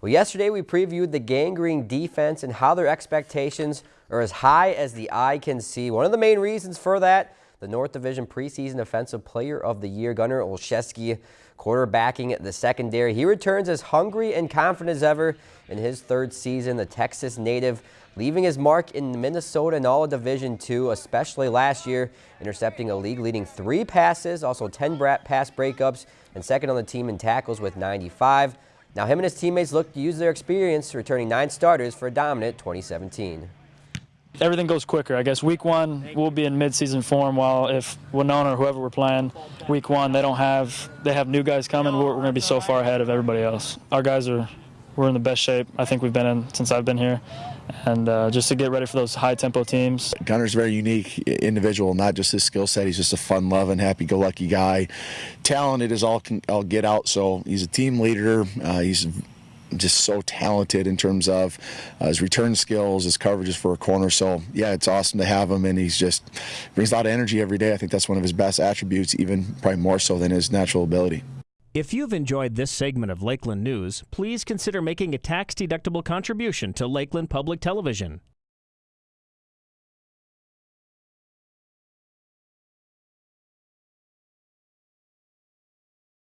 Well, yesterday we previewed the Gang Green defense and how their expectations are as high as the eye can see. One of the main reasons for that, the North Division preseason Offensive Player of the Year, Gunnar Olszewski, quarterbacking the secondary. He returns as hungry and confident as ever in his third season. The Texas native leaving his mark in Minnesota and all of Division II, especially last year, intercepting a league-leading three passes, also 10 pass breakups, and second on the team in tackles with 95. Now him and his teammates look to use their experience, returning nine starters for a dominant 2017. Everything goes quicker. I guess week one we'll be in midseason form. While if Winona or whoever we're playing, week one they don't have they have new guys coming. We're, we're going to be so far ahead of everybody else. Our guys are we're in the best shape I think we've been in since I've been here, and uh, just to get ready for those high tempo teams. Gunnar's a very unique individual, not just his skill set. He's just a fun loving, happy go lucky guy. Talented as all can all get out. So he's a team leader. Uh, he's just so talented in terms of uh, his return skills, his coverages for a corner. So yeah, it's awesome to have him, and he's just brings a lot of energy every day. I think that's one of his best attributes, even probably more so than his natural ability. If you've enjoyed this segment of Lakeland News, please consider making a tax-deductible contribution to Lakeland Public Television.